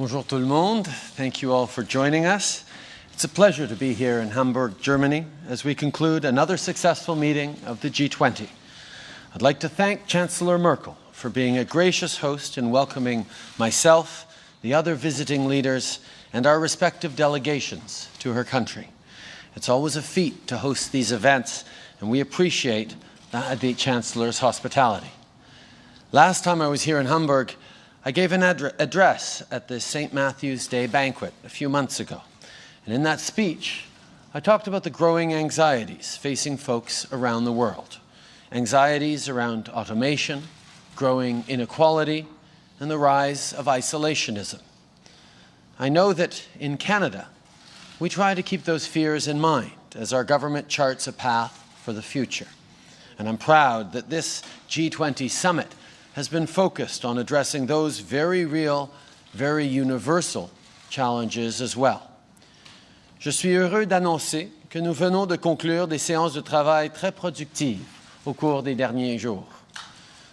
Bonjour tout le monde. Thank you all for joining us. It's a pleasure to be here in Hamburg, Germany, as we conclude another successful meeting of the G20. I'd like to thank Chancellor Merkel for being a gracious host in welcoming myself, the other visiting leaders, and our respective delegations to her country. It's always a feat to host these events, and we appreciate the Chancellor's hospitality. Last time I was here in Hamburg, I gave an address at the St. Matthew's Day banquet a few months ago. And in that speech, I talked about the growing anxieties facing folks around the world. Anxieties around automation, growing inequality, and the rise of isolationism. I know that in Canada, we try to keep those fears in mind as our government charts a path for the future. And I'm proud that this G20 summit has been focused on addressing those very real, very universal challenges as well. Je suis heureux d'annoncer que nous venons de conclure des séances de travail très productives au cours des derniers jours.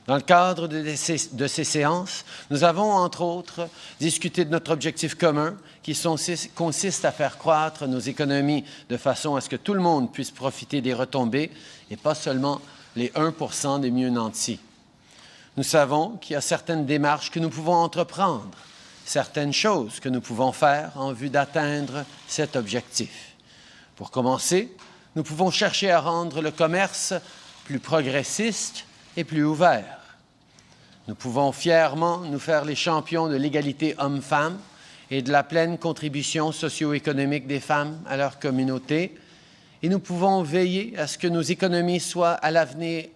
Dans le cadre de ces, de ces, séances, nous avons, entre autres, discuté de notre objectif commun qui consiste à faire croître nos économies de façon à ce que tout le monde puisse profiter des retombées et pas seulement les 1 des mieux nantis. Nous savons qu'il y a certaines démarches que nous pouvons entreprendre, certaines choses que nous pouvons faire en vue d'atteindre cet objectif. Pour commencer, nous pouvons chercher à rendre le commerce plus progressiste et plus ouvert. Nous pouvons fièrement nous faire les champions de l'égalité homme-femme et de la pleine contribution socio-économique des femmes à leur communauté, et nous pouvons veiller à ce que nos économies soient à l'avenir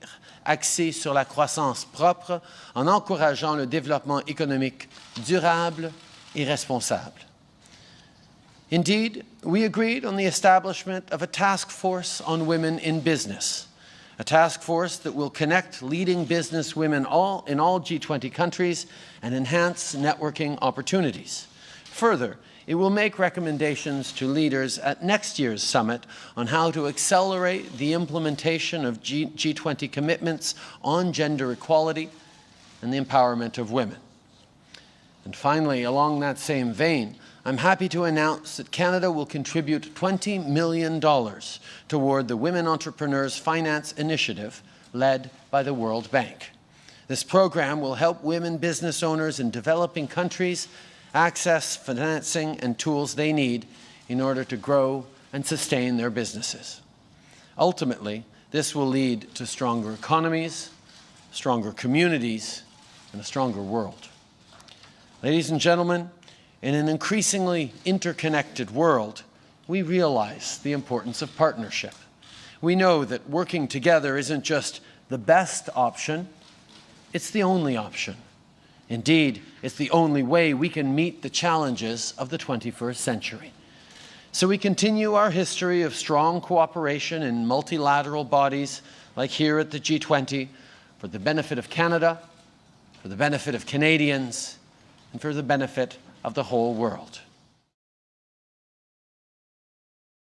axée sur la croissance propre en encourageant le développement économique durable et responsable. Indeed, we agreed on the establishment of a task force on women in business, a task force that will connect leading business women all, in all G20 countries and enhance networking opportunities. Further, it will make recommendations to leaders at next year's summit on how to accelerate the implementation of G G20 commitments on gender equality and the empowerment of women. And finally, along that same vein, I'm happy to announce that Canada will contribute $20 million toward the Women Entrepreneurs Finance Initiative led by the World Bank. This program will help women business owners in developing countries access financing and tools they need in order to grow and sustain their businesses. Ultimately, this will lead to stronger economies, stronger communities, and a stronger world. Ladies and gentlemen, in an increasingly interconnected world, we realize the importance of partnership. We know that working together isn't just the best option, it's the only option. Indeed, it's the only way we can meet the challenges of the 21st century. So we continue our history of strong cooperation in multilateral bodies like here at the G20 for the benefit of Canada, for the benefit of Canadians, and for the benefit of the whole world.